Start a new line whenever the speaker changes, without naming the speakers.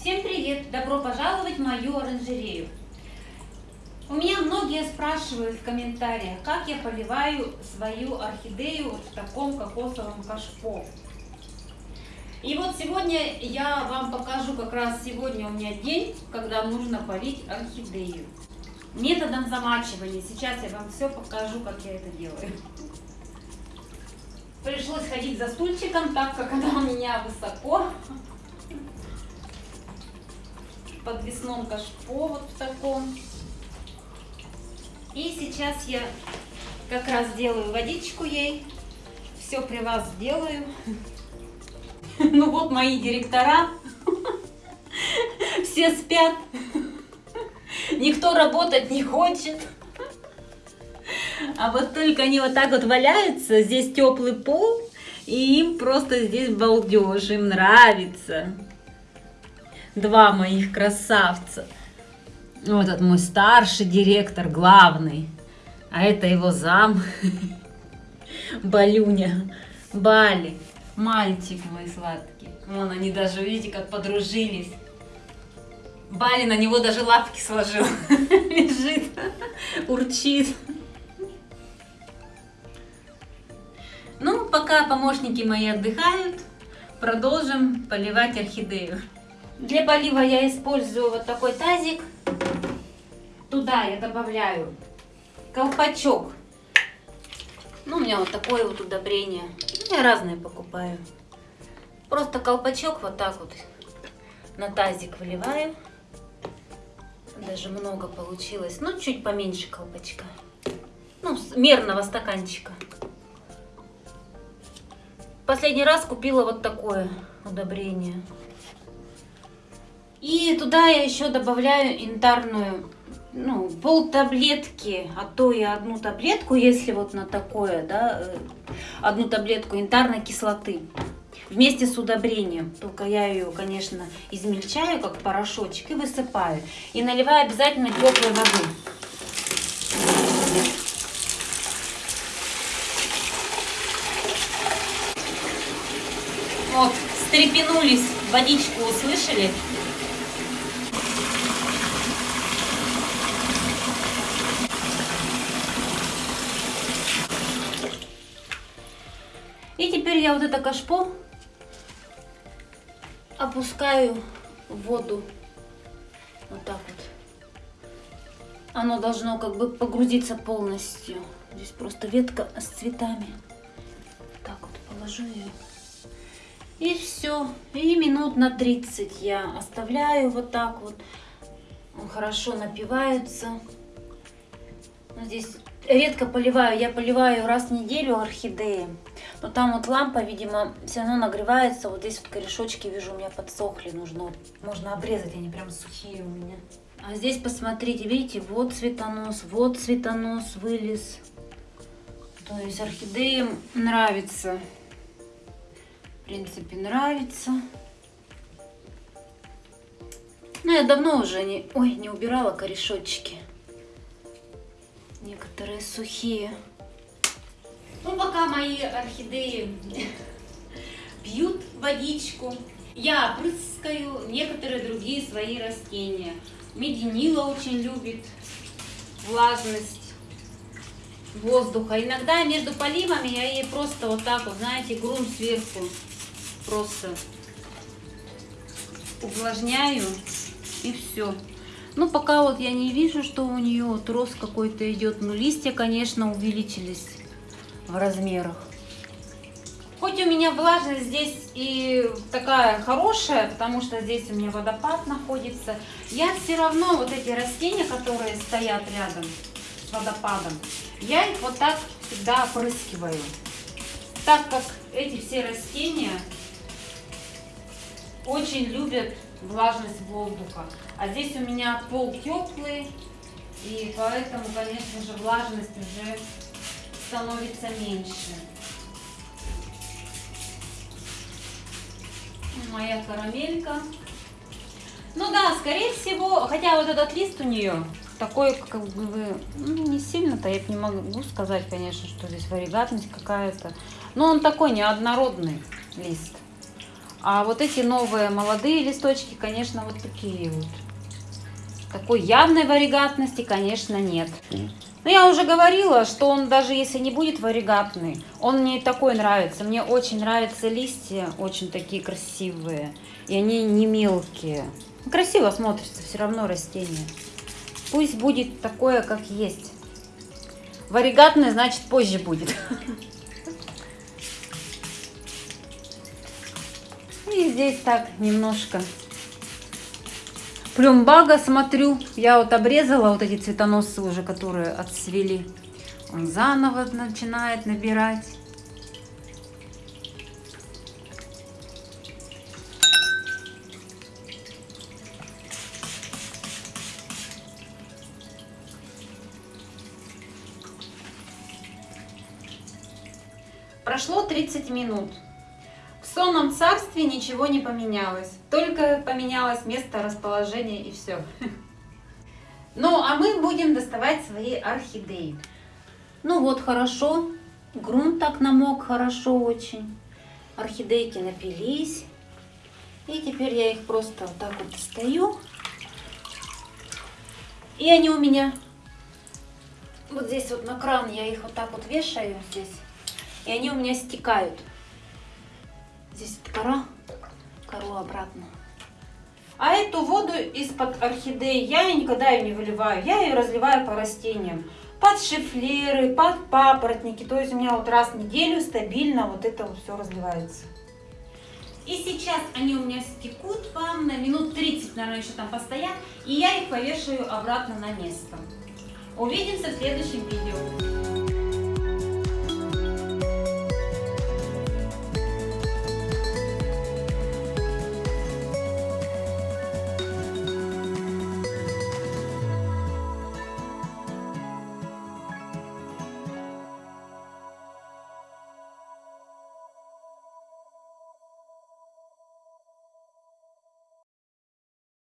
Всем привет! Добро пожаловать в мою оранжерею. У меня многие спрашивают в комментариях, как я поливаю свою орхидею вот в таком кокосовом кашпо. И вот сегодня я вам покажу, как раз сегодня у меня день, когда нужно полить орхидею. Методом замачивания. Сейчас я вам все покажу, как я это делаю. Пришлось ходить за стульчиком, так как она у меня высоко. Подвесном кашпо вот в таком. И сейчас я как раз делаю водичку ей. Все при вас сделаю. Ну вот мои директора. Все спят. Никто работать не хочет. А вот только они вот так вот валяются, здесь теплый пол, и им просто здесь балдеж, им нравится. Два моих красавца. Вот этот мой старший директор, главный. А это его зам. Балюня. Бали. Мальчик мой сладкий. Вон они даже, видите, как подружились. Бали на него даже лапки сложил. Лежит, урчит. Ну, пока помощники мои отдыхают, продолжим поливать орхидею. Для полива я использую вот такой тазик. Туда я добавляю колпачок. Ну, у меня вот такое вот удобрение. Я разные покупаю. Просто колпачок вот так вот на тазик выливаю. Даже много получилось. Ну, чуть поменьше колпачка. Ну, мерного стаканчика. Последний раз купила вот такое удобрение. И туда я еще добавляю янтарную, ну, пол таблетки, а то и одну таблетку, если вот на такое, да, э, одну таблетку янтарной кислоты вместе с удобрением. Только я ее, конечно, измельчаю, как порошочек, и высыпаю. И наливаю обязательно теплой воды. Вот, стрепенулись, водичку услышали. И теперь я вот это кашпо опускаю в воду. Вот так вот. Оно должно как бы погрузиться полностью. Здесь просто ветка с цветами. Так вот положу ее. И все. И минут на 30 я оставляю вот так вот. Он хорошо напивается. Здесь редко поливаю. Я поливаю раз в неделю орхидеи. Но там вот лампа, видимо, все равно нагревается. Вот здесь вот корешочки, вижу, у меня подсохли. Нужно, можно обрезать, они прям сухие у меня. А здесь посмотрите, видите, вот цветонос, вот цветонос вылез. То есть орхидеям нравится принципе, нравится. Ну, я давно уже не, ой, не убирала корешочки. Некоторые сухие. Ну, пока мои орхидеи пьют водичку, я опрыскаю некоторые другие свои растения. Мединила очень любит влажность воздуха. Иногда между поливами я ей просто вот так вот, знаете, грунт сверху просто увлажняю и все. Ну, пока вот я не вижу, что у нее вот рост какой-то идет. Но листья, конечно, увеличились в размерах. Хоть у меня влажность здесь и такая хорошая, потому что здесь у меня водопад находится, я все равно вот эти растения, которые стоят рядом с водопадом, я их вот так всегда опрыскиваю. Так как эти все растения очень любят влажность воздуха. А здесь у меня пол теплый, и поэтому, конечно же, влажность уже становится меньше. Моя карамелька. Ну да, скорее всего, хотя вот этот лист у нее такой, как бы, ну, не сильно-то, я не могу сказать, конечно, что здесь варигатность какая-то. Но он такой неоднородный лист. А вот эти новые молодые листочки, конечно, вот такие вот. Такой явной варигатности, конечно, нет. Но я уже говорила, что он даже если не будет варигатный, он мне такой нравится. Мне очень нравятся листья, очень такие красивые. И они не мелкие. Красиво смотрится все равно растение. Пусть будет такое, как есть. Варигатный, значит, позже будет. И здесь так немножко плюмбага смотрю. Я вот обрезала вот эти цветоносы уже, которые отцвели. Он заново начинает набирать. Прошло 30 минут. Сонном царстве ничего не поменялось, только поменялось место расположения и все. Ну, а мы будем доставать свои орхидеи. Ну вот, хорошо. Грунт так намок хорошо очень. Орхидейки напились. И теперь я их просто вот так вот достаю. И они у меня вот здесь вот на кран я их вот так вот вешаю здесь. И они у меня стекают. Здесь кора, кору обратно. А эту воду из-под орхидеи я никогда ее не выливаю. Я ее разливаю по растениям. Под шифлеры, под папоротники. То есть у меня вот раз в неделю стабильно вот это вот все разливается. И сейчас они у меня стекут вам на минут 30, наверное, еще там постоят. И я их повешаю обратно на место. Увидимся в следующем видео.